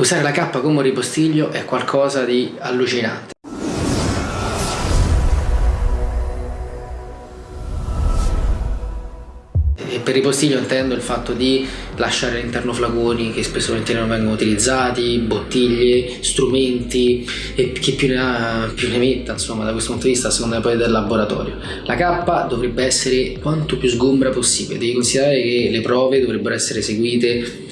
Usare la K come ripostiglio è qualcosa di allucinante. E per ripostiglio intendo il fatto di lasciare all'interno flaconi che spesso non vengono utilizzati, bottiglie, strumenti e chi più ne ha più ne metta insomma da questo punto di vista a seconda poi del laboratorio. La K dovrebbe essere quanto più sgombra possibile, devi considerare che le prove dovrebbero essere eseguite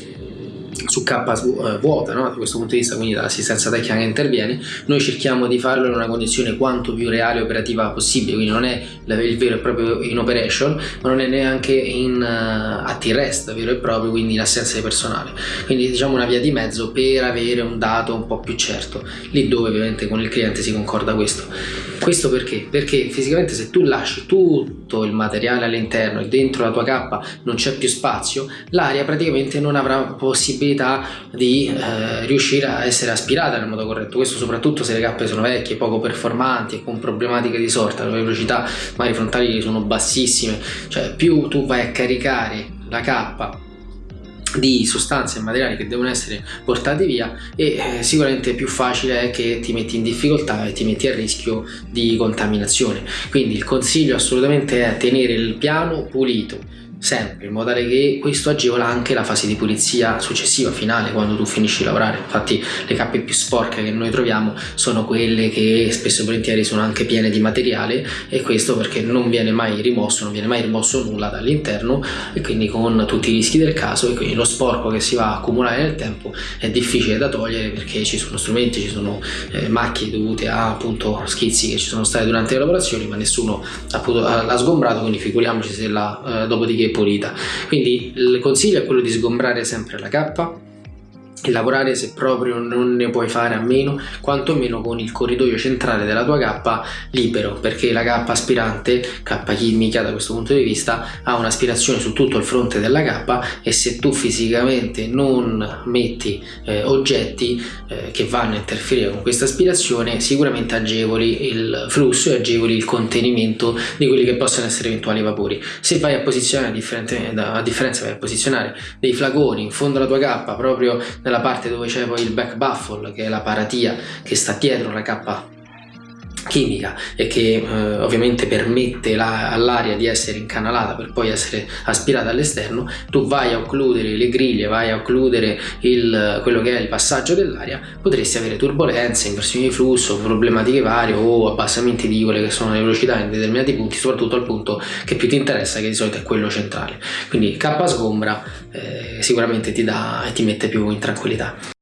su K eh, vuota no? da questo punto di vista quindi dall'assistenza tecnica che interviene noi cerchiamo di farlo in una condizione quanto più reale e operativa possibile quindi non è il vero e proprio in operation ma non è neanche in uh, at rest vero e proprio quindi in assenza di personale quindi diciamo una via di mezzo per avere un dato un po' più certo lì dove ovviamente con il cliente si concorda questo questo perché? perché fisicamente se tu lasci tutto il materiale all'interno e dentro la tua cappa non c'è più spazio l'aria praticamente non avrà possibilità possibilità di eh, riuscire a essere aspirata nel modo corretto. Questo soprattutto se le cappe sono vecchie, poco performanti e con problematiche di sorta, le velocità magari frontali sono bassissime. Cioè più tu vai a caricare la cappa di sostanze e materiali che devono essere portati via e eh, sicuramente più facile è che ti metti in difficoltà e ti metti a rischio di contaminazione. Quindi il consiglio assolutamente è tenere il piano pulito sempre in modo tale che questo agevola anche la fase di pulizia successiva finale quando tu finisci di lavorare. Infatti le cappe più sporche che noi troviamo sono quelle che spesso e volentieri sono anche piene di materiale e questo perché non viene mai rimosso non viene mai rimosso nulla dall'interno e quindi con tutti i rischi del caso e quindi lo sporco che si va a accumulare nel tempo è difficile da togliere perché ci sono strumenti ci sono eh, macchie dovute a appunto schizzi che ci sono stati durante le lavorazioni ma nessuno appunto l'ha sgombrato quindi figuriamoci se la eh, dopodiché pulita. Quindi il consiglio è quello di sgombrare sempre la cappa e lavorare se proprio non ne puoi fare a meno quantomeno con il corridoio centrale della tua cappa libero perché la cappa aspirante cappa chimica da questo punto di vista ha un'aspirazione su tutto il fronte della cappa e se tu fisicamente non metti eh, oggetti eh, che vanno a interferire con questa aspirazione sicuramente agevoli il flusso e agevoli il contenimento di quelli che possono essere eventuali vapori. Se vai a posizionare a differenza vai a posizionare dei flaconi in fondo alla tua cappa proprio nella parte dove c'è poi il back baffle che è la paratia che sta dietro la cappa chimica e che eh, ovviamente permette all'aria di essere incanalata per poi essere aspirata all'esterno tu vai a occludere le griglie vai a occludere il, quello che è il passaggio dell'aria potresti avere turbolenze, inversioni di flusso problematiche varie o abbassamenti di quelle che sono le velocità in determinati punti soprattutto al punto che più ti interessa che di solito è quello centrale. Quindi K sgombra eh, sicuramente ti dà e ti mette più in tranquillità